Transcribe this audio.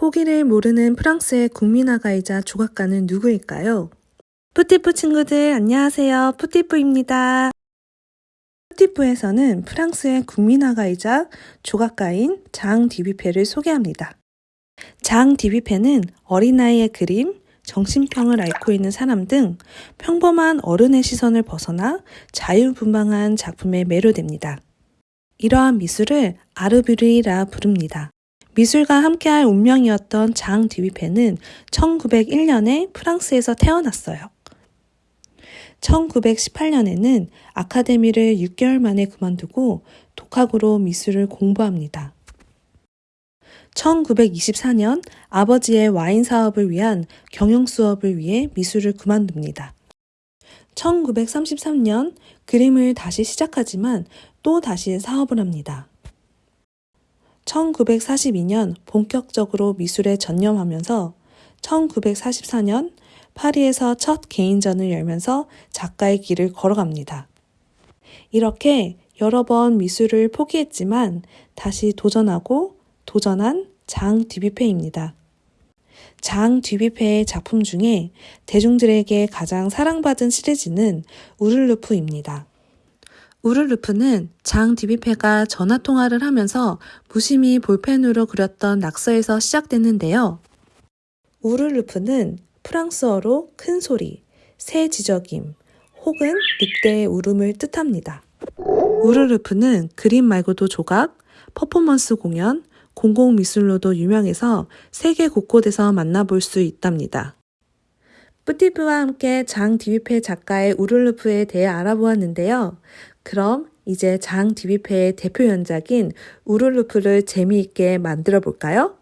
포기를 모르는 프랑스의 국민화가이자 조각가는 누구일까요? 푸티프 친구들 안녕하세요. 푸티프입니다. 푸티프에서는 프랑스의 국민화가이자 조각가인 장 뒤뷔페를 소개합니다. 장 뒤뷔페는 어린아이의 그림, 정신병을 앓고 있는 사람 등 평범한 어른의 시선을 벗어나 자유분방한 작품에 매료됩니다. 이러한 미술을 아르뷰르이라 부릅니다. 미술과 함께할 운명이었던 장 디비페는 1901년에 프랑스에서 태어났어요. 1918년에는 아카데미를 6개월 만에 그만두고 독학으로 미술을 공부합니다. 1924년 아버지의 와인 사업을 위한 경영 수업을 위해 미술을 그만둡니다. 1933년 그림을 다시 시작하지만 또 다시 사업을 합니다. 1942년 본격적으로 미술에 전념하면서 1944년 파리에서 첫 개인전을 열면서 작가의 길을 걸어갑니다. 이렇게 여러 번 미술을 포기했지만 다시 도전하고 도전한 장 뒤비페입니다. 장 뒤비페의 작품 중에 대중들에게 가장 사랑받은 시리즈는 우르르프입니다. 우르르프는 장 디비페가 전화통화를 하면서 무심히 볼펜으로 그렸던 낙서에서 시작됐는데요. 우르르프는 프랑스어로 큰 소리, 새 지저김, 혹은 늑대의 울음을 뜻합니다. 우르르프는 그림 말고도 조각, 퍼포먼스 공연, 공공미술로도 유명해서 세계 곳곳에서 만나볼 수 있답니다. 뿌티프와 함께 장 디비페 작가의 우르르프에 대해 알아보았는데요. 그럼 이제 장 디비페의 대표 연작인 우르르프를 재미있게 만들어 볼까요?